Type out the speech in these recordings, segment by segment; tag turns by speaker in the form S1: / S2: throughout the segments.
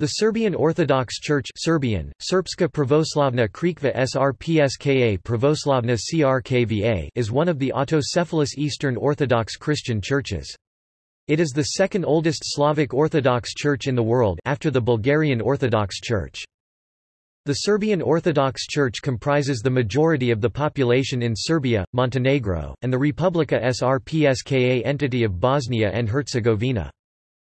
S1: The Serbian Orthodox Church Serbian, Srpska pravoslavna crkva Srpska pravoslavna crkva is one of the autocephalous Eastern Orthodox Christian churches. It is the second oldest Slavic Orthodox Church in the world after the Bulgarian Orthodox Church. The Serbian Orthodox Church comprises the majority of the population in Serbia, Montenegro, and the Republika Srpska entity of Bosnia and Herzegovina.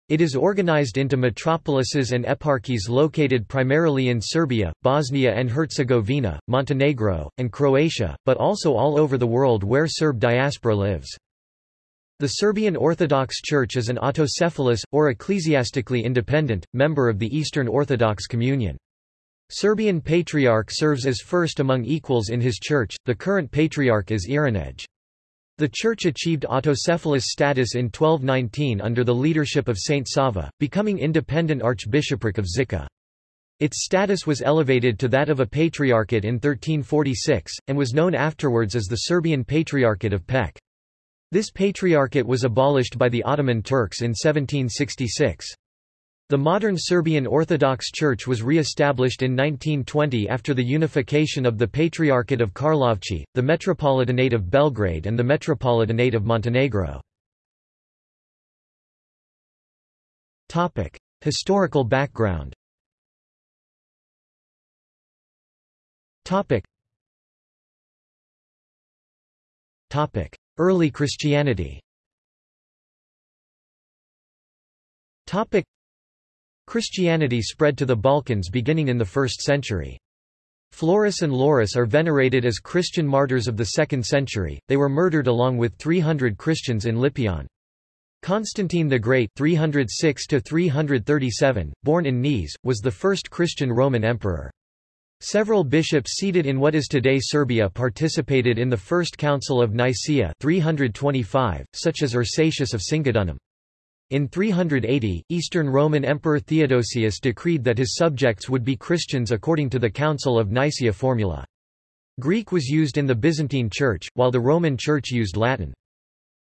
S1: It is organized into metropolises and eparchies located primarily in Serbia, Bosnia and Herzegovina, Montenegro, and Croatia, but also all over the world where Serb diaspora lives. The Serbian Orthodox Church is an autocephalous, or ecclesiastically independent, member of the Eastern Orthodox Communion. Serbian Patriarch serves as first among equals in his church, the current Patriarch is Irinej. The church achieved autocephalous status in 1219 under the leadership of Saint Sava, becoming independent archbishopric of Zika. Its status was elevated to that of a patriarchate in 1346, and was known afterwards as the Serbian Patriarchate of Pec. This patriarchate was abolished by the Ottoman Turks in 1766. The modern Serbian Orthodox Church was re-established in 1920 after the unification of the Patriarchate of Karlovci, the Metropolitanate of Belgrade and the Metropolitanate of Montenegro. Historical background Early Christianity Christianity spread to the Balkans beginning in the 1st century. Florus and Laurus are venerated as Christian martyrs of the 2nd century, they were murdered along with 300 Christians in Lipion. Constantine the Great 306 born in Nice, was the first Christian Roman emperor. Several bishops seated in what is today Serbia participated in the First Council of Nicaea 325, such as Ursatius of Singidunum. In 380, Eastern Roman Emperor Theodosius decreed that his subjects would be Christians according to the Council of Nicaea formula. Greek was used in the Byzantine Church, while the Roman Church used Latin.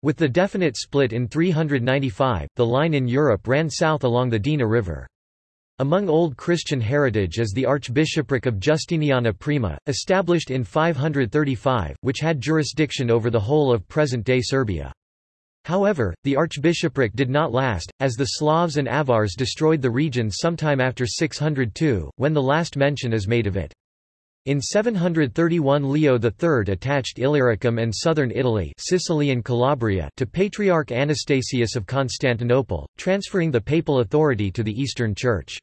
S1: With the definite split in 395, the line in Europe ran south along the Drina River. Among Old Christian heritage is the Archbishopric of Justiniana Prima, established in 535, which had jurisdiction over the whole of present-day Serbia. However, the archbishopric did not last, as the Slavs and Avars destroyed the region sometime after 602, when the last mention is made of it. In 731 Leo III attached Illyricum and southern Italy Sicily and Calabria to Patriarch Anastasius of Constantinople, transferring the papal authority to the Eastern Church.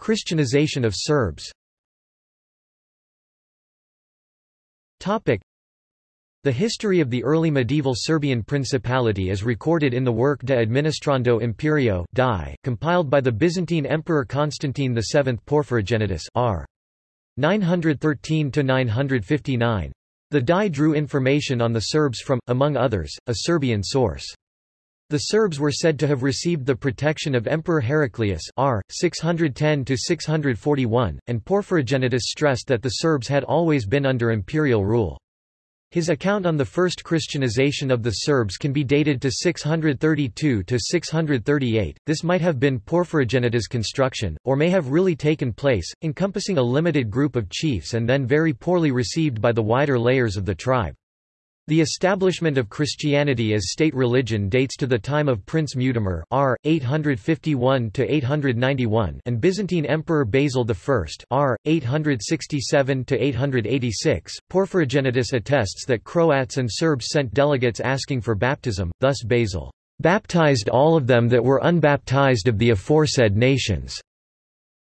S1: Christianization of Serbs the history of the early medieval Serbian principality is recorded in the work De Administrando Imperio DAI, compiled by the Byzantine Emperor Constantine VII Porphyrogenitus r. 913–959. The DAI drew information on the Serbs from, among others, a Serbian source. The Serbs were said to have received the protection of Emperor Heraclius r. 610–641, and Porphyrogenitus stressed that the Serbs had always been under imperial rule. His account on the first Christianization of the Serbs can be dated to 632 to 638. this might have been Porphyrogenitus' construction, or may have really taken place, encompassing a limited group of chiefs and then very poorly received by the wider layers of the tribe. The establishment of Christianity as state religion dates to the time of Prince Mutimir r. 851–891 and Byzantine Emperor Basil I r. 867–886. Porphyrogenitus attests that Croats and Serbs sent delegates asking for baptism, thus Basil baptized all of them that were unbaptized of the aforesaid nations.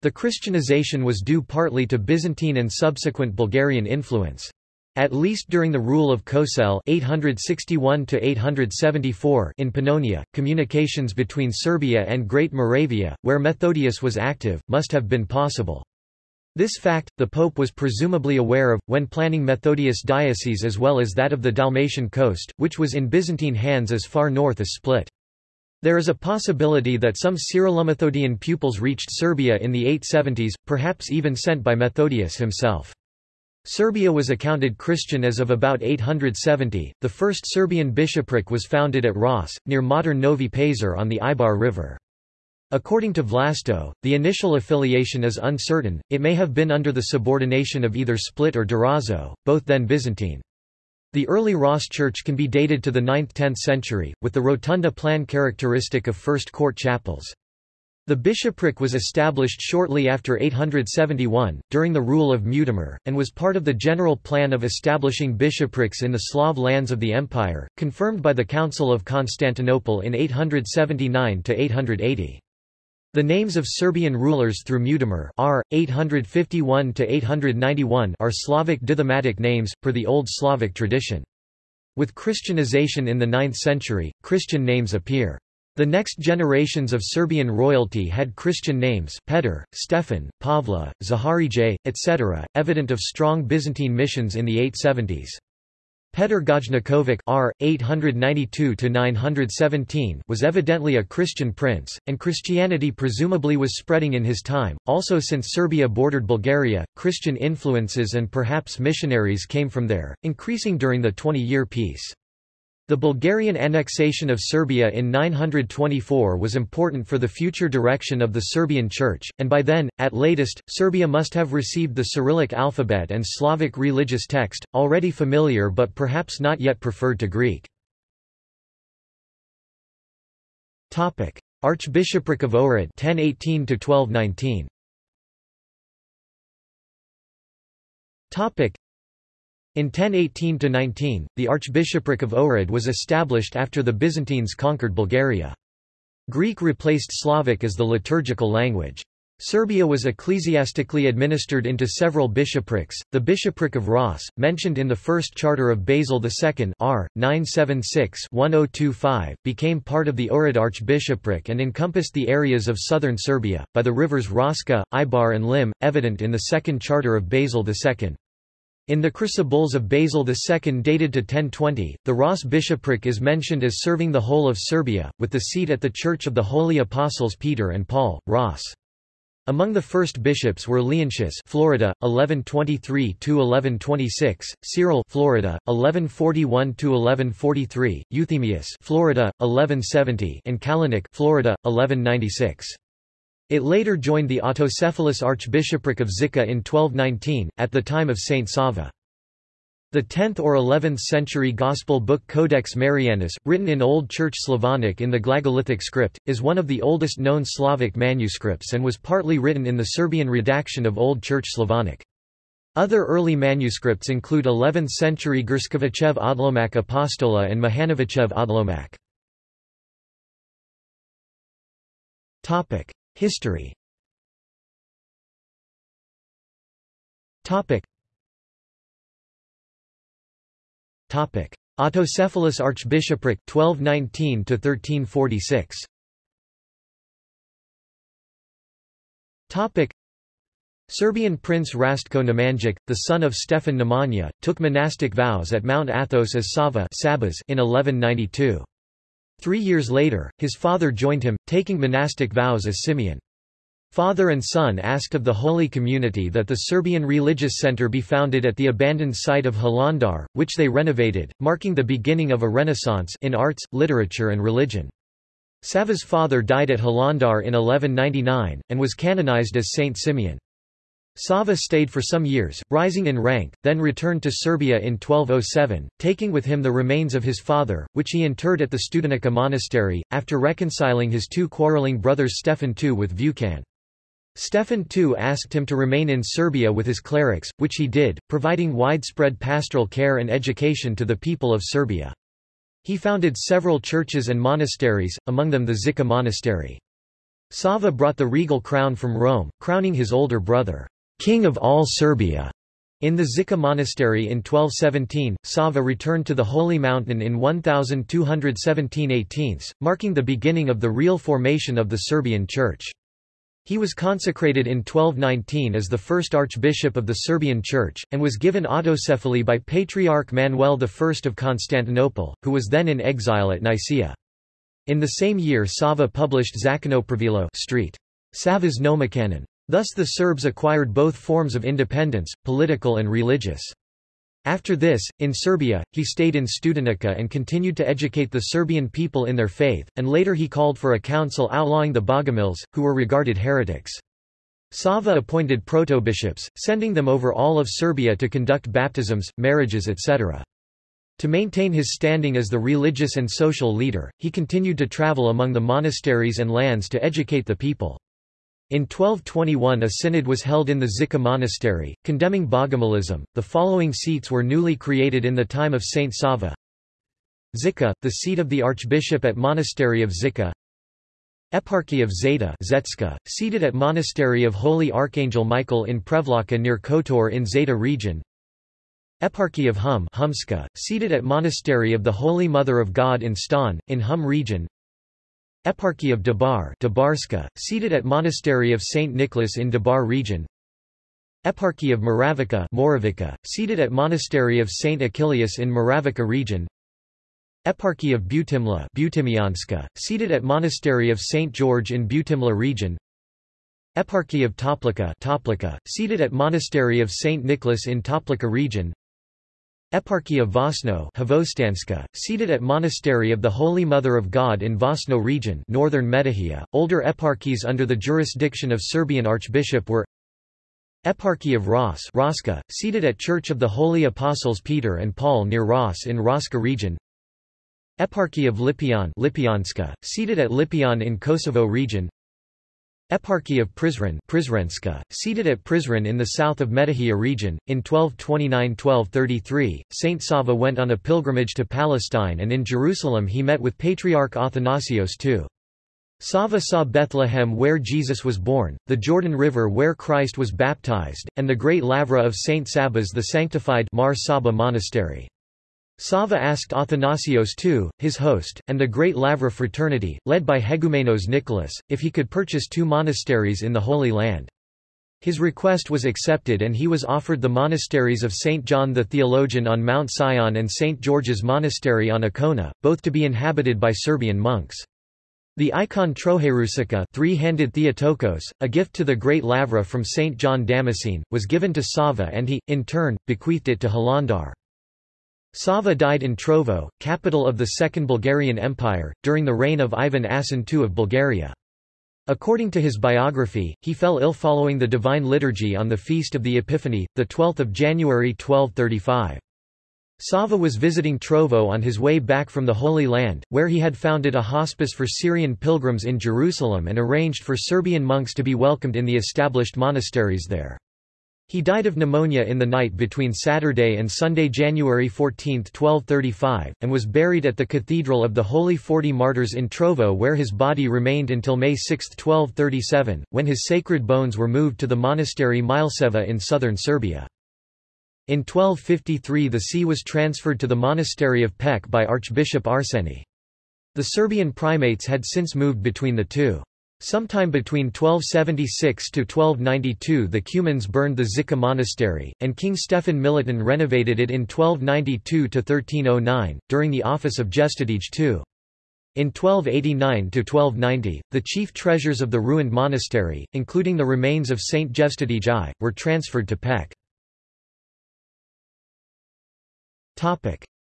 S1: The Christianization was due partly to Byzantine and subsequent Bulgarian influence. At least during the rule of Kosel 861 in Pannonia, communications between Serbia and Great Moravia, where Methodius was active, must have been possible. This fact, the Pope was presumably aware of, when planning Methodius' diocese as well as that of the Dalmatian coast, which was in Byzantine hands as far north as Split. There is a possibility that some Cyrillomethodian pupils reached Serbia in the 870s, perhaps even sent by Methodius himself. Serbia was accounted Christian as of about 870. The first Serbian bishopric was founded at Ras, near modern Novi Pazar on the Ibar River. According to Vlasto, the initial affiliation is uncertain, it may have been under the subordination of either Split or Durazzo, both then Byzantine. The early Ras church can be dated to the 9th–10th century, with the rotunda plan characteristic of first court chapels. The bishopric was established shortly after 871, during the rule of Mutimir, and was part of the general plan of establishing bishoprics in the Slav lands of the empire, confirmed by the Council of Constantinople in 879–880. The names of Serbian rulers through Mutimir R. 851–891 are Slavic dithematic names, per the Old Slavic tradition. With Christianization in the 9th century, Christian names appear. The next generations of Serbian royalty had Christian names Petar, Stefan, Pavla, Zaharije, etc., evident of strong Byzantine missions in the 870s. Petar Gojnikovic R. 892-917 was evidently a Christian prince, and Christianity presumably was spreading in his time. Also since Serbia bordered Bulgaria, Christian influences and perhaps missionaries came from there, increasing during the Twenty-Year Peace. The Bulgarian annexation of Serbia in 924 was important for the future direction of the Serbian Church, and by then, at latest, Serbia must have received the Cyrillic alphabet and Slavic religious text, already familiar but perhaps not yet preferred to Greek. Archbishopric of Ohrid 1018 1219 in 1018–19, the Archbishopric of Ohrid was established after the Byzantines conquered Bulgaria. Greek replaced Slavic as the liturgical language. Serbia was ecclesiastically administered into several bishoprics. The bishopric of Ras, mentioned in the first charter of Basil II R. 976-1025, became part of the Ohrid archbishopric and encompassed the areas of southern Serbia, by the rivers Raska, Ibar and Lim, evident in the second charter of Basil II. In the Chrysobulls of Basil II dated to 1020, the Ras bishopric is mentioned as serving the whole of Serbia, with the seat at the Church of the Holy Apostles Peter and Paul, Ras. Among the first bishops were Leontius, Florida, 1123–1126, Cyril, Florida, 1141–1143, Euthemius, Florida, 1170, and Kalinic, Florida, 1196. It later joined the autocephalous Archbishopric of Zika in 1219, at the time of Saint Sava. The 10th or 11th century Gospel book Codex Marianus, written in Old Church Slavonic in the Glagolitic script, is one of the oldest known Slavic manuscripts and was partly written in the Serbian redaction of Old Church Slavonic. Other early manuscripts include 11th century Grskovichev Odlomak Apostola and Mahanovichev Odlomak. History. Topic. Topic. Autocephalous Archbishopric 1219 to 1346 Topic. Serbian Prince Rastko Nemanjic, the son of Stefan Nemanja, took monastic vows at Mount Athos as Sava in 1192. Three years later, his father joined him, taking monastic vows as Simeon. Father and son asked of the Holy Community that the Serbian religious center be founded at the abandoned site of Hilandar, which they renovated, marking the beginning of a renaissance in arts, literature and religion. Sava's father died at Hilandar in 1199, and was canonized as Saint Simeon. Sava stayed for some years, rising in rank, then returned to Serbia in 1207, taking with him the remains of his father, which he interred at the Studenica monastery, after reconciling his two quarreling brothers Stefan II with Vukan. Stefan II asked him to remain in Serbia with his clerics, which he did, providing widespread pastoral care and education to the people of Serbia. He founded several churches and monasteries, among them the Zika monastery. Sava brought the regal crown from Rome, crowning his older brother. King of all Serbia. In the Zika monastery in 1217, Sava returned to the Holy Mountain in 1217 18, marking the beginning of the real formation of the Serbian Church. He was consecrated in 1219 as the first archbishop of the Serbian Church, and was given autocephaly by Patriarch Manuel I of Constantinople, who was then in exile at Nicaea. In the same year Sava published Zakonopravilo Street. Sava's Nomocanon. Thus the Serbs acquired both forms of independence, political and religious. After this, in Serbia, he stayed in Studenica and continued to educate the Serbian people in their faith, and later he called for a council outlawing the Bogomils, who were regarded heretics. Sava appointed proto-bishops, sending them over all of Serbia to conduct baptisms, marriages etc. To maintain his standing as the religious and social leader, he continued to travel among the monasteries and lands to educate the people. In 1221 a synod was held in the Zika monastery, condemning Bogomilism. The following seats were newly created in the time of Saint Sava. Zika, the seat of the archbishop at monastery of Zika. Eparchy of Zeta Zetska, seated at monastery of Holy Archangel Michael in Prevlaka near Kotor in Zeta region. Eparchy of Hum Humska, seated at monastery of the Holy Mother of God in Stan, in Hum region. Eparchy of Dabar Dabarska, seated at Monastery of St. Nicholas in Dabar region Eparchy of Moravica Moravica, seated at Monastery of St. Achillius in Moravica region Eparchy of Butimla Butimianska, seated at Monastery of St. George in Butimla region Eparchy of Toplica Toplica, seated at Monastery of St. Nicholas in Toplica region Eparchy of Vosno seated at Monastery of the Holy Mother of God in Vosno region northern Metohija. Older eparchies under the jurisdiction of Serbian Archbishop were Eparchy of Ras Raska, seated at Church of the Holy Apostles Peter and Paul near Ras in Raska region Eparchy of Lipian Lipyanska, seated at Lipian in Kosovo region Eparchy of Prizren Prizrenska, seated at Prizren in the south of Metohija region. In 1229–1233, Saint Sava went on a pilgrimage to Palestine and in Jerusalem he met with Patriarch Athanasios II. Sava saw Bethlehem where Jesus was born, the Jordan River where Christ was baptized, and the great lavra of Saint Sabas the sanctified Mar Saba monastery. Sava asked Athanasios II, his host, and the Great Lavra fraternity, led by Hegumenos Nicholas, if he could purchase two monasteries in the Holy Land. His request was accepted and he was offered the monasteries of St. John the Theologian on Mount Sion and St. George's Monastery on Icona, both to be inhabited by Serbian monks. The icon Trojerusica three-handed Theotokos, a gift to the Great Lavra from St. John Damascene, was given to Sava and he, in turn, bequeathed it to Hilandar. Sava died in Trovo, capital of the Second Bulgarian Empire, during the reign of Ivan Asen II of Bulgaria. According to his biography, he fell ill following the Divine Liturgy on the Feast of the Epiphany, 12 January 1235. Sava was visiting Trovo on his way back from the Holy Land, where he had founded a hospice for Syrian pilgrims in Jerusalem and arranged for Serbian monks to be welcomed in the established monasteries there. He died of pneumonia in the night between Saturday and Sunday January 14, 1235, and was buried at the Cathedral of the Holy Forty Martyrs in Trovo where his body remained until May 6, 1237, when his sacred bones were moved to the monastery Mileseva in southern Serbia. In 1253 the see was transferred to the monastery of Pec by Archbishop Arseni. The Serbian primates had since moved between the two. Sometime between 1276 to 1292 the Cumans burned the Zika monastery, and King Stefan Milutin renovated it in 1292 to 1309 during the office of Gestodij II. In 1289–1290, the chief treasures of the ruined monastery, including the remains of Saint Gestodij I, were transferred to Pec.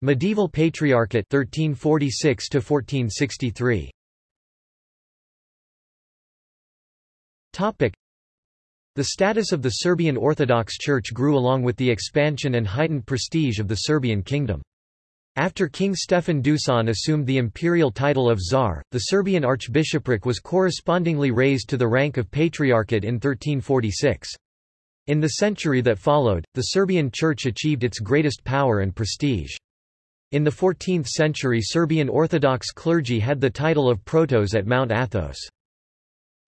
S1: Medieval Patriarchate 1346 1463. The status of the Serbian Orthodox Church grew along with the expansion and heightened prestige of the Serbian kingdom. After King Stefan Dusan assumed the imperial title of Tsar, the Serbian archbishopric was correspondingly raised to the rank of patriarchate in 1346. In the century that followed, the Serbian Church achieved its greatest power and prestige. In the 14th century Serbian Orthodox clergy had the title of protos at Mount Athos.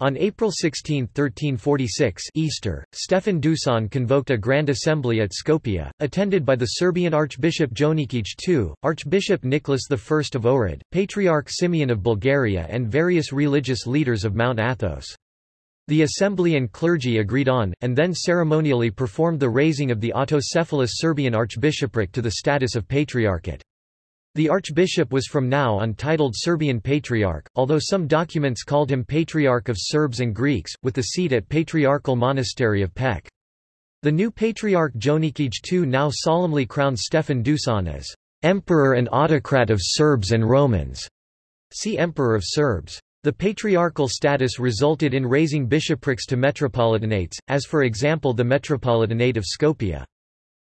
S1: On April 16, 1346 Easter, Stefan Dusan convoked a Grand Assembly at Skopje, attended by the Serbian Archbishop Jonikij II, Archbishop Nicholas I of Ohrid, Patriarch Simeon of Bulgaria and various religious leaders of Mount Athos. The assembly and clergy agreed on, and then ceremonially performed the raising of the autocephalous Serbian archbishopric to the status of patriarchate. The archbishop was from now on titled Serbian Patriarch, although some documents called him Patriarch of Serbs and Greeks, with the seat at Patriarchal Monastery of Pec. The new Patriarch Jonikij II now solemnly crowned Stefan Dusan as Emperor and Autocrat of Serbs and Romans. See Emperor of Serbs. The patriarchal status resulted in raising bishoprics to metropolitanates, as for example the Metropolitanate of Skopje.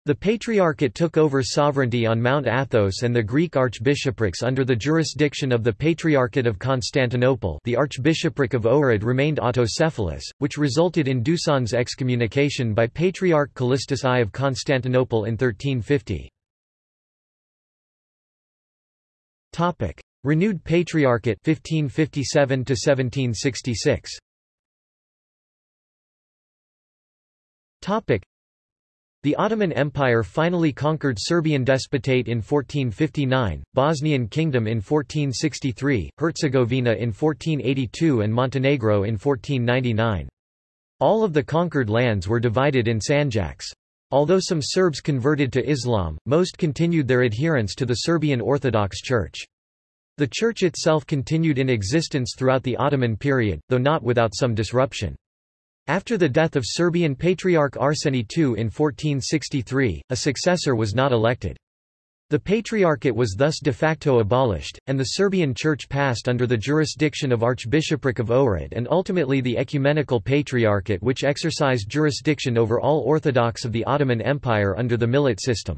S1: The Patriarchate took over sovereignty on Mount Athos and the Greek archbishoprics under the jurisdiction of the Patriarchate of Constantinople the Archbishopric of Ohrid remained autocephalous, which resulted in Dusan's excommunication by Patriarch Callistus I of Constantinople in 1350. Renewed Patriarchate 1557 1766. The Ottoman Empire finally conquered Serbian Despotate in 1459, Bosnian Kingdom in 1463, Herzegovina in 1482 and Montenegro in 1499. All of the conquered lands were divided in sanjaks. Although some Serbs converted to Islam, most continued their adherence to the Serbian Orthodox Church. The church itself continued in existence throughout the Ottoman period, though not without some disruption. After the death of Serbian Patriarch Arseni II in 1463, a successor was not elected. The Patriarchate was thus de facto abolished, and the Serbian Church passed under the jurisdiction of Archbishopric of Ohrid and ultimately the Ecumenical Patriarchate which exercised jurisdiction over all Orthodox of the Ottoman Empire under the Millet system.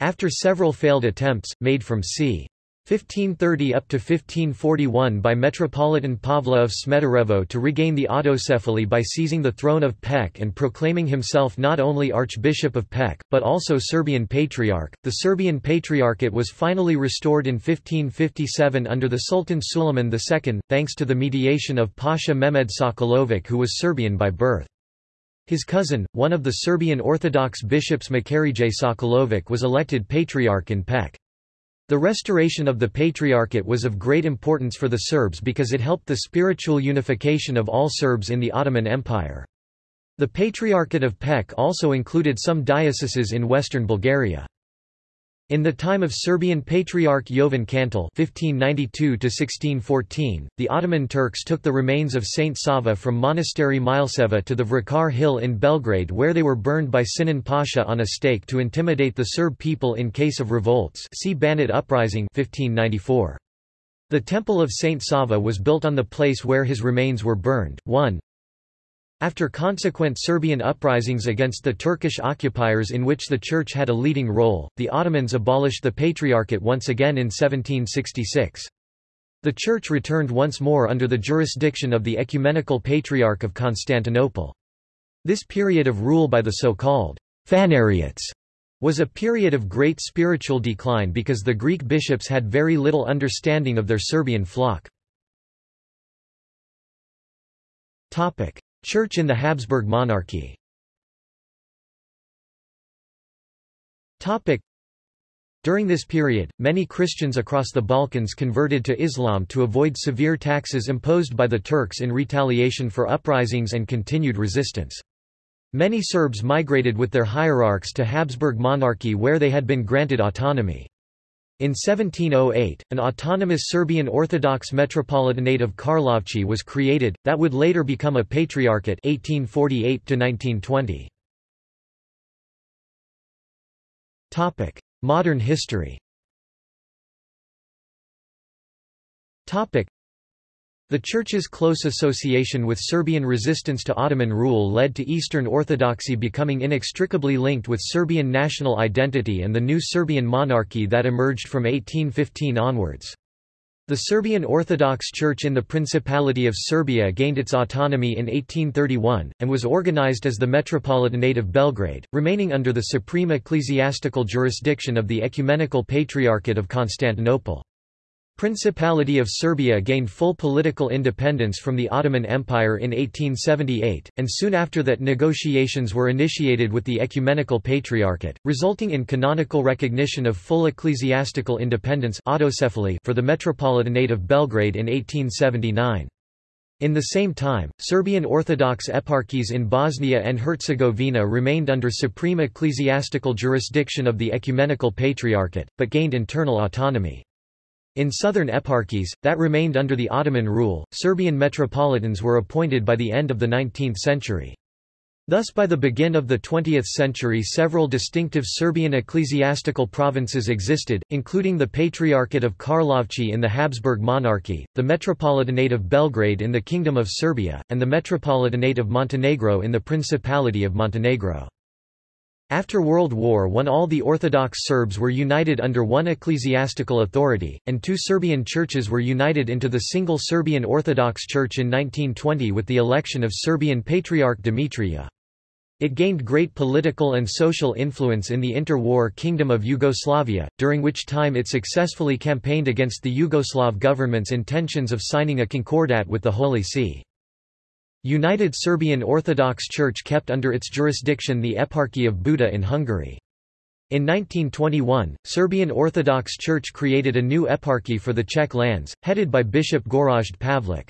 S1: After several failed attempts, made from c. 1530 up to 1541 by Metropolitan Pavla of Smederevo to regain the autocephaly by seizing the throne of Pec and proclaiming himself not only Archbishop of Pec, but also Serbian Patriarch. The Serbian Patriarchate was finally restored in 1557 under the Sultan Suleiman II, thanks to the mediation of Pasha Mehmed Sokolovic who was Serbian by birth. His cousin, one of the Serbian Orthodox bishops Makarije Sokolovic was elected Patriarch in Pec. The restoration of the Patriarchate was of great importance for the Serbs because it helped the spiritual unification of all Serbs in the Ottoman Empire. The Patriarchate of Pec also included some dioceses in western Bulgaria. In the time of Serbian Patriarch Jovan Kantal (1592–1614), the Ottoman Turks took the remains of Saint Sava from Monastery Mileseva to the Vrakar Hill in Belgrade, where they were burned by Sinan Pasha on a stake to intimidate the Serb people in case of revolts. See Banat Uprising 1594. The Temple of Saint Sava was built on the place where his remains were burned. 1. After consequent Serbian uprisings against the Turkish occupiers in which the Church had a leading role, the Ottomans abolished the Patriarchate once again in 1766. The Church returned once more under the jurisdiction of the Ecumenical Patriarch of Constantinople. This period of rule by the so-called Phanariots was a period of great spiritual decline because the Greek bishops had very little understanding of their Serbian flock. Topic: Church in the Habsburg monarchy During this period, many Christians across the Balkans converted to Islam to avoid severe taxes imposed by the Turks in retaliation for uprisings and continued resistance. Many Serbs migrated with their hierarchs to Habsburg monarchy where they had been granted autonomy. In 1708, an autonomous Serbian Orthodox Metropolitanate of Karlovci was created, that would later become a Patriarchate 1848 Modern history the Church's close association with Serbian resistance to Ottoman rule led to Eastern Orthodoxy becoming inextricably linked with Serbian national identity and the new Serbian monarchy that emerged from 1815 onwards. The Serbian Orthodox Church in the Principality of Serbia gained its autonomy in 1831, and was organized as the Metropolitanate of Belgrade, remaining under the supreme ecclesiastical jurisdiction of the Ecumenical Patriarchate of Constantinople. Principality of Serbia gained full political independence from the Ottoman Empire in 1878, and soon after that negotiations were initiated with the Ecumenical Patriarchate, resulting in canonical recognition of full ecclesiastical independence for the Metropolitanate of Belgrade in 1879. In the same time, Serbian Orthodox eparchies in Bosnia and Herzegovina remained under supreme ecclesiastical jurisdiction of the Ecumenical Patriarchate, but gained internal autonomy. In southern eparchies, that remained under the Ottoman rule, Serbian metropolitans were appointed by the end of the 19th century. Thus by the begin of the 20th century several distinctive Serbian ecclesiastical provinces existed, including the Patriarchate of Karlovci in the Habsburg monarchy, the Metropolitanate of Belgrade in the Kingdom of Serbia, and the Metropolitanate of Montenegro in the Principality of Montenegro. After World War I all the Orthodox Serbs were united under one ecclesiastical authority, and two Serbian churches were united into the single Serbian Orthodox Church in 1920 with the election of Serbian Patriarch Dimitrija. It gained great political and social influence in the inter-war Kingdom of Yugoslavia, during which time it successfully campaigned against the Yugoslav government's intentions of signing a concordat with the Holy See. United Serbian Orthodox Church kept under its jurisdiction the Eparchy of Buda in Hungary. In 1921, Serbian Orthodox Church created a new eparchy for the Czech lands, headed by Bishop Gorazd Pavlik.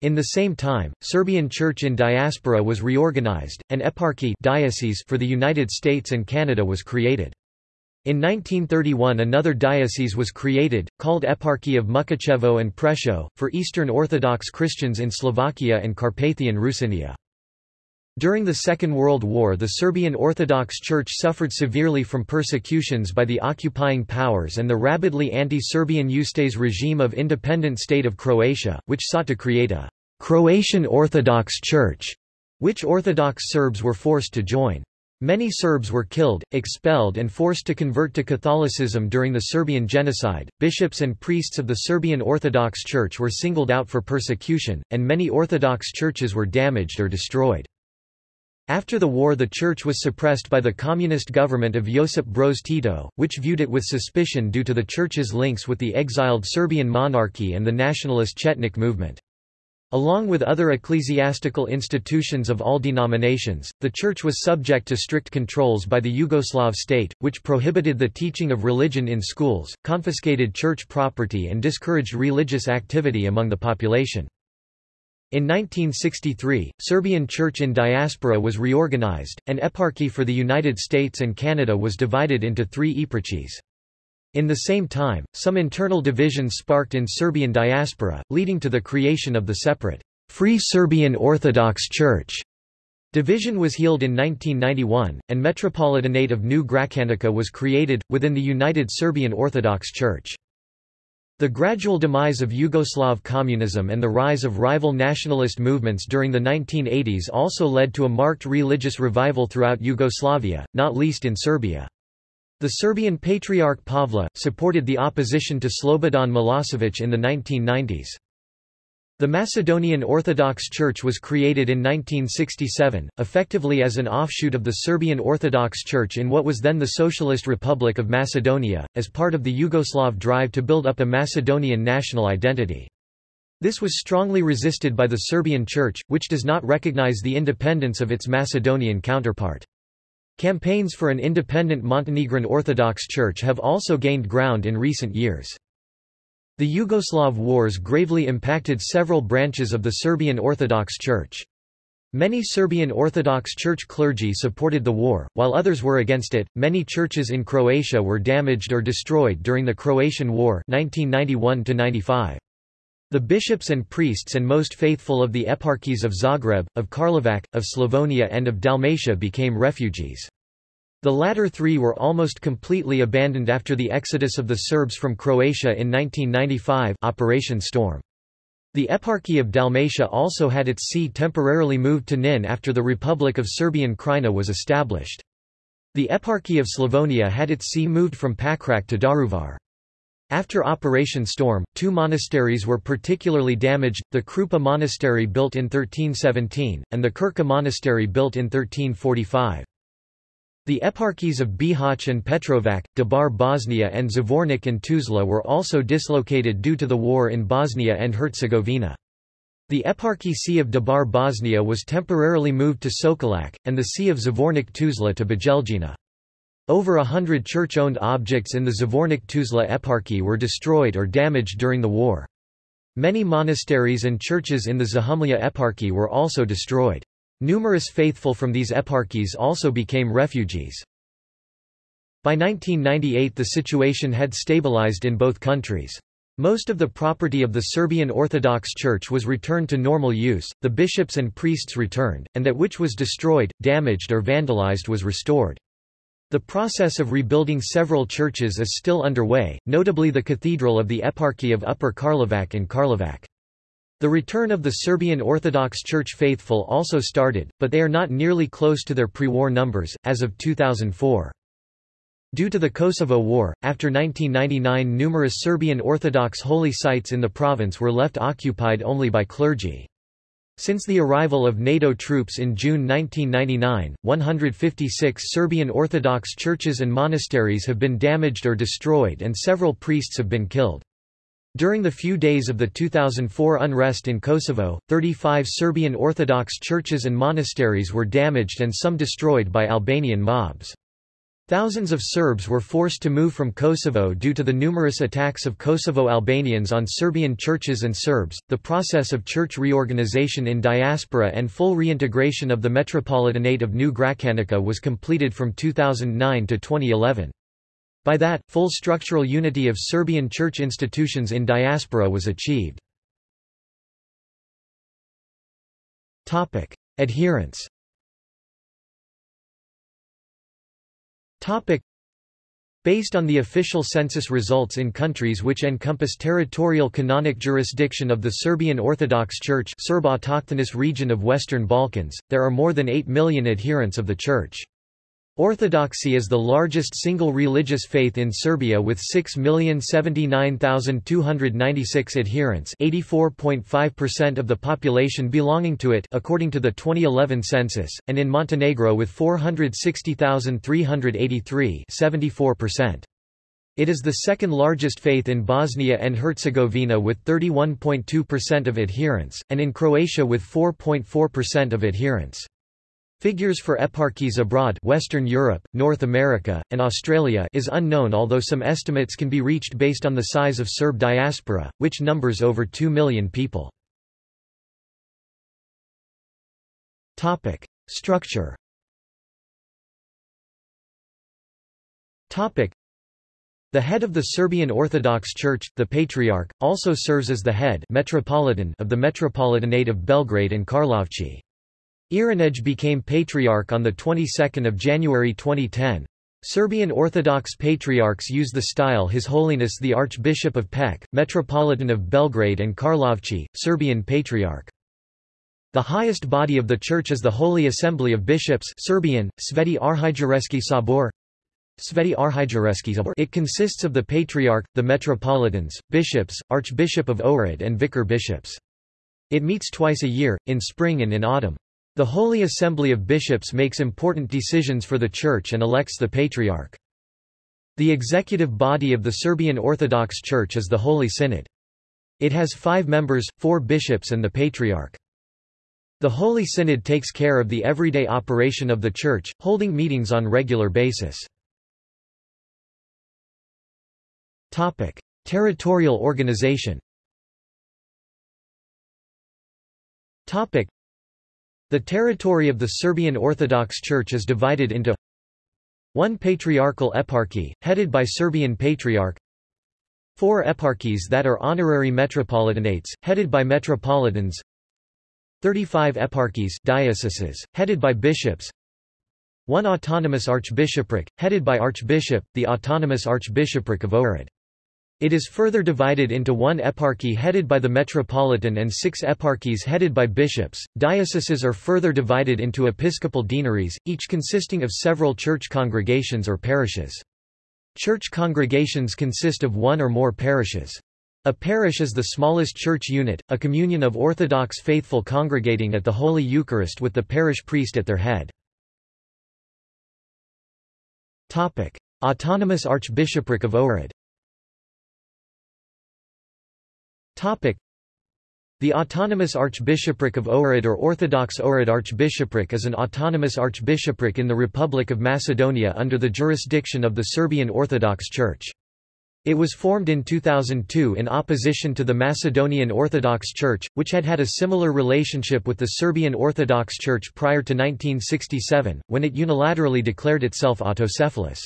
S1: In the same time, Serbian Church in diaspora was reorganized, and eparchy diocese for the United States and Canada was created. In 1931 another diocese was created, called Eparchy of Mukachevo and Prešov, for Eastern Orthodox Christians in Slovakia and Carpathian Rusinia. During the Second World War the Serbian Orthodox Church suffered severely from persecutions by the occupying powers and the rabidly anti-Serbian Ustase regime of independent state of Croatia, which sought to create a Croatian Orthodox Church, which Orthodox Serbs were forced to join. Many Serbs were killed, expelled, and forced to convert to Catholicism during the Serbian genocide. Bishops and priests of the Serbian Orthodox Church were singled out for persecution, and many Orthodox churches were damaged or destroyed. After the war the church was suppressed by the communist government of Josip Broz Tito, which viewed it with suspicion due to the church's links with the exiled Serbian monarchy and the nationalist Chetnik movement. Along with other ecclesiastical institutions of all denominations, the Church was subject to strict controls by the Yugoslav state, which prohibited the teaching of religion in schools, confiscated church property and discouraged religious activity among the population. In 1963, Serbian Church in diaspora was reorganized, and eparchy for the United States and Canada was divided into three eparchies. In the same time, some internal divisions sparked in Serbian diaspora, leading to the creation of the separate Free Serbian Orthodox Church. Division was healed in 1991, and Metropolitanate of New Gračanica was created, within the United Serbian Orthodox Church. The gradual demise of Yugoslav communism and the rise of rival nationalist movements during the 1980s also led to a marked religious revival throughout Yugoslavia, not least in Serbia. The Serbian Patriarch Pavle, supported the opposition to Slobodan Milosevic in the 1990s. The Macedonian Orthodox Church was created in 1967, effectively as an offshoot of the Serbian Orthodox Church in what was then the Socialist Republic of Macedonia, as part of the Yugoslav drive to build up a Macedonian national identity. This was strongly resisted by the Serbian Church, which does not recognize the independence of its Macedonian counterpart. Campaigns for an independent Montenegrin Orthodox Church have also gained ground in recent years. The Yugoslav wars gravely impacted several branches of the Serbian Orthodox Church. Many Serbian Orthodox Church clergy supported the war, while others were against it. Many churches in Croatia were damaged or destroyed during the Croatian War 1991 -95. The bishops and priests and most faithful of the eparchies of Zagreb, of Karlovac, of Slavonia and of Dalmatia became refugees. The latter three were almost completely abandoned after the exodus of the Serbs from Croatia in 1995 Operation Storm. The Eparchy of Dalmatia also had its see temporarily moved to Nin after the Republic of Serbian Krajina was established. The Eparchy of Slavonia had its see moved from Pakrac to Daruvar. After Operation Storm, two monasteries were particularly damaged, the Krupa Monastery built in 1317, and the Krka Monastery built in 1345. The eparchies of Bihać and Petrovac, Dabar Bosnia and Zvornik and Tuzla were also dislocated due to the war in Bosnia and Herzegovina. The eparchy see of Dabar Bosnia was temporarily moved to Sokolac, and the see of Zvornik Tuzla to Bijeljina. Over a hundred church-owned objects in the Zvornik Tuzla eparchy were destroyed or damaged during the war. Many monasteries and churches in the Zahumlja eparchy were also destroyed. Numerous faithful from these eparchies also became refugees. By 1998 the situation had stabilized in both countries. Most of the property of the Serbian Orthodox Church was returned to normal use, the bishops and priests returned, and that which was destroyed, damaged or vandalized was restored. The process of rebuilding several churches is still underway, notably the Cathedral of the Eparchy of Upper Karlovac in Karlovac. The return of the Serbian Orthodox Church faithful also started, but they are not nearly close to their pre-war numbers, as of 2004. Due to the Kosovo War, after 1999 numerous Serbian Orthodox holy sites in the province were left occupied only by clergy. Since the arrival of NATO troops in June 1999, 156 Serbian Orthodox churches and monasteries have been damaged or destroyed and several priests have been killed. During the few days of the 2004 unrest in Kosovo, 35 Serbian Orthodox churches and monasteries were damaged and some destroyed by Albanian mobs. Thousands of Serbs were forced to move from Kosovo due to the numerous attacks of Kosovo Albanians on Serbian churches and Serbs. The process of church reorganization in diaspora and full reintegration of the Metropolitanate of New Gračanica was completed from 2009 to 2011. By that, full structural unity of Serbian church institutions in diaspora was achieved. Adherence Topic. Based on the official census results in countries which encompass territorial canonic jurisdiction of the Serbian Orthodox Church Serb region of Western Balkans, there are more than 8 million adherents of the Church. Orthodoxy is the largest single religious faith in Serbia with 6,079,296 adherents 84.5% of the population belonging to it according to the 2011 census, and in Montenegro with 460,383 74%. It is the second largest faith in Bosnia and Herzegovina with 31.2% of adherents, and in Croatia with 4.4% of adherents. Figures for eparchies abroad Western Europe, North America, and Australia is unknown although some estimates can be reached based on the size of Serb diaspora, which numbers over 2 million people. Structure the head of the Serbian Orthodox Church, the Patriarch, also serves as the head metropolitan of the Metropolitanate of Belgrade and Karlovci. Irinej became patriarch on the 22nd of January 2010. Serbian Orthodox patriarchs use the style His Holiness the Archbishop of Pec, Metropolitan of Belgrade and Karlovci, Serbian Patriarch. The highest body of the Church is the Holy Assembly of Bishops Serbian, Sveti Arhijereski Sabor. Sveti Arhijereski Sabor It consists of the Patriarch, the Metropolitans, Bishops, Archbishop of Ohrid and Vicar Bishops. It meets twice a year, in spring and in autumn. The Holy Assembly of Bishops makes important decisions for the Church and elects the Patriarch. The executive body of the Serbian Orthodox Church is the Holy Synod. It has five members, four bishops and the Patriarch. The Holy Synod takes care of the everyday operation of the Church, holding meetings on regular basis. Territorial organization the territory of the Serbian Orthodox Church is divided into one patriarchal eparchy, headed by Serbian Patriarch four eparchies that are honorary metropolitanates, headed by metropolitans 35 eparchies dioceses, headed by bishops one autonomous archbishopric, headed by archbishop, the autonomous archbishopric of Ohrid. It is further divided into one eparchy headed by the metropolitan and six eparchies headed by bishops. Dioceses are further divided into episcopal deaneries, each consisting of several church congregations or parishes. Church congregations consist of one or more parishes. A parish is the smallest church unit, a communion of Orthodox faithful congregating at the Holy Eucharist with the parish priest at their head. Autonomous Archbishopric of Ohrid The Autonomous Archbishopric of Ohrid or Orthodox Ohrid Archbishopric is an autonomous archbishopric in the Republic of Macedonia under the jurisdiction of the Serbian Orthodox Church. It was formed in 2002 in opposition to the Macedonian Orthodox Church, which had had a similar relationship with the Serbian Orthodox Church prior to 1967, when it unilaterally declared itself autocephalous.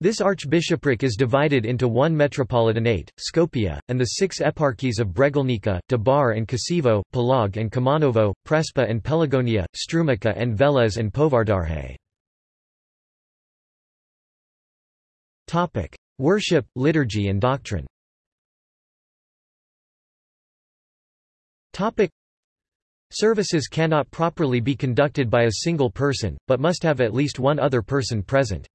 S1: This archbishopric is divided into one metropolitanate, Skopje, and the six eparchies of Bregalnica, Debar and Kosevo, Polog and Kumanovo, Prespa and Pelagonia, Strumica and Velez and Povardarje. Worship, liturgy and doctrine Services cannot properly be conducted by a single person, but must have at least one other person present.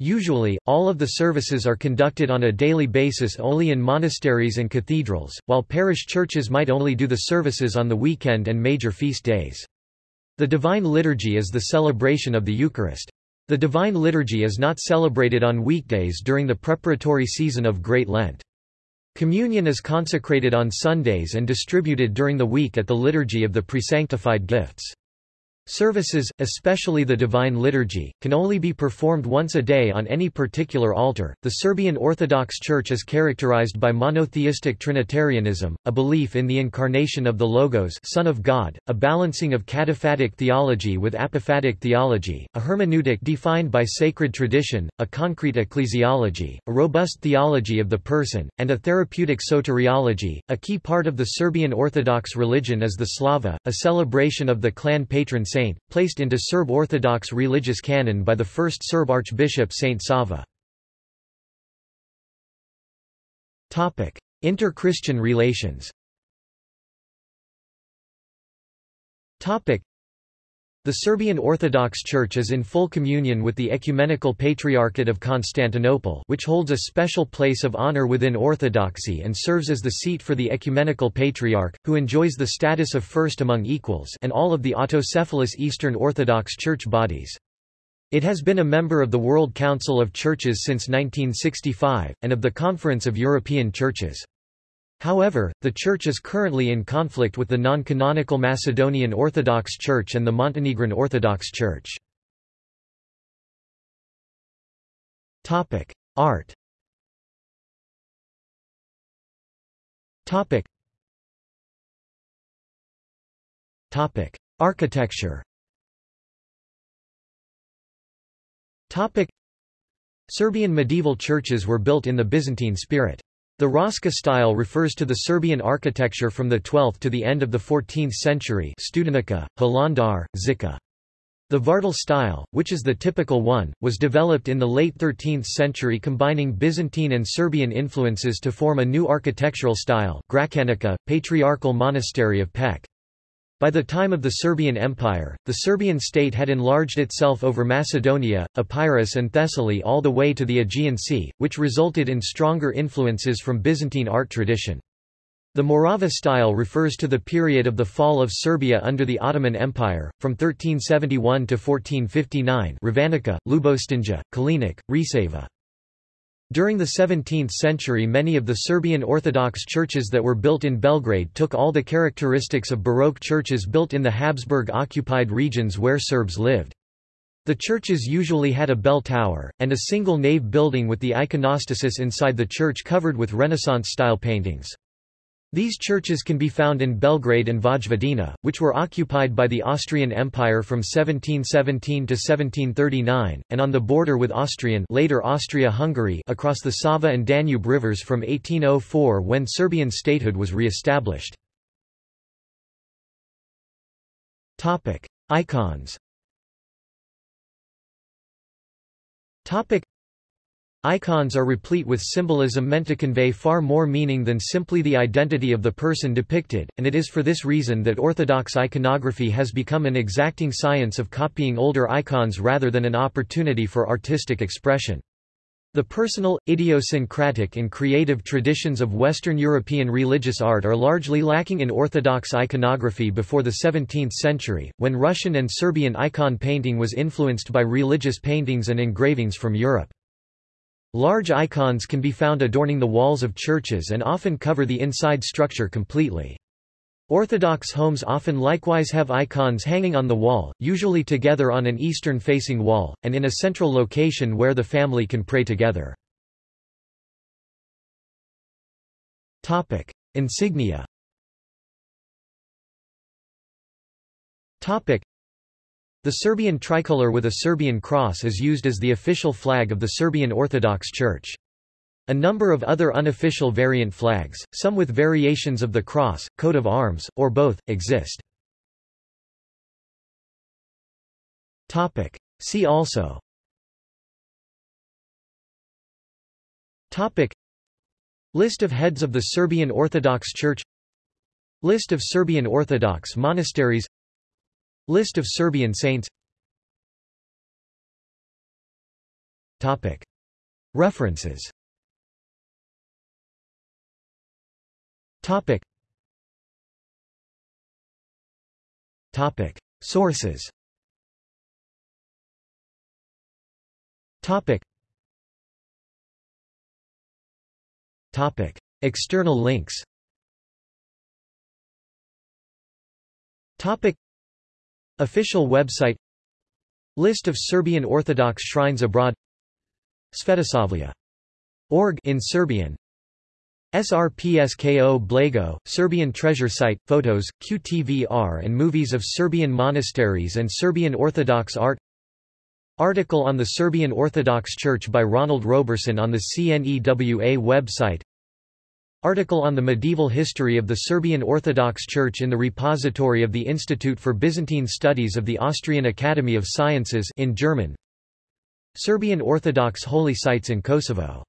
S1: Usually, all of the services are conducted on a daily basis only in monasteries and cathedrals, while parish churches might only do the services on the weekend and major feast days. The Divine Liturgy is the celebration of the Eucharist. The Divine Liturgy is not celebrated on weekdays during the preparatory season of Great Lent. Communion is consecrated on Sundays and distributed during the week at the Liturgy of the Presanctified Gifts. Services, especially the Divine Liturgy, can only be performed once a day on any particular altar. The Serbian Orthodox Church is characterized by monotheistic Trinitarianism, a belief in the incarnation of the Logos, Son of God, a balancing of cataphatic theology with apophatic theology, a hermeneutic defined by sacred tradition, a concrete ecclesiology, a robust theology of the person, and a therapeutic soteriology. A key part of the Serbian Orthodox religion is the Slava, a celebration of the clan patron saint saint, placed into Serb Orthodox religious canon by the first Serb Archbishop Saint Sava. Inter-Christian relations the Serbian Orthodox Church is in full communion with the Ecumenical Patriarchate of Constantinople which holds a special place of honor within Orthodoxy and serves as the seat for the Ecumenical Patriarch, who enjoys the status of first among equals and all of the autocephalous Eastern Orthodox Church bodies. It has been a member of the World Council of Churches since 1965, and of the Conference of European Churches. However, the Church is currently in conflict with the non-canonical Macedonian Orthodox Church and the Montenegrin Orthodox Church. Art. Topic. Topic. Architecture. Topic. Serbian medieval churches were built in the Byzantine spirit. The Raška style refers to the Serbian architecture from the 12th to the end of the 14th century Studenica, Hilandar, Žiča. The Vardar style, which is the typical one, was developed in the late 13th century combining Byzantine and Serbian influences to form a new architectural style Patriarchal Monastery of Peć. By the time of the Serbian Empire, the Serbian state had enlarged itself over Macedonia, Epirus and Thessaly all the way to the Aegean Sea, which resulted in stronger influences from Byzantine art tradition. The Morava style refers to the period of the fall of Serbia under the Ottoman Empire, from 1371 to 1459 Ravanica, Ljubostinja, Kalenić, Resava. During the 17th century many of the Serbian Orthodox churches that were built in Belgrade took all the characteristics of Baroque churches built in the Habsburg-occupied regions where Serbs lived. The churches usually had a bell tower, and a single nave building with the iconostasis inside the church covered with Renaissance-style paintings. These churches can be found in Belgrade and Vojvodina, which were occupied by the Austrian Empire from 1717 to 1739, and on the border with Austrian later Austria-Hungary across the Sava and Danube rivers from 1804 when Serbian statehood was re-established. Icons Icons are replete with symbolism meant to convey far more meaning than simply the identity of the person depicted, and it is for this reason that Orthodox iconography has become an exacting science of copying older icons rather than an opportunity for artistic expression. The personal, idiosyncratic and creative traditions of Western European religious art are largely lacking in Orthodox iconography before the 17th century, when Russian and Serbian icon painting was influenced by religious paintings and engravings from Europe. Large icons can be found adorning the walls of churches and often cover the inside structure completely. Orthodox homes often likewise have icons hanging on the wall, usually together on an eastern-facing wall, and in a central location where the family can pray together. Insignia. The Serbian tricolor with a Serbian cross is used as the official flag of the Serbian Orthodox Church. A number of other unofficial variant flags, some with variations of the cross, coat of arms, or both, exist. Topic. See also Topic. List of heads of the Serbian Orthodox Church List of Serbian Orthodox monasteries List of Serbian saints Topic. References Topic. Topic. Sources Topic. Topic. External links Topic. Official website List of Serbian Orthodox shrines abroad Svetosavlje. Org in Serbian SRPSKO Blago, Serbian treasure site, photos, QTVR and movies of Serbian monasteries and Serbian Orthodox art Article on the Serbian Orthodox Church by Ronald Roberson on the CNEWA website Article on the medieval history of the Serbian Orthodox Church in the repository of the Institute for Byzantine Studies of the Austrian Academy of Sciences in German. Serbian Orthodox holy sites in Kosovo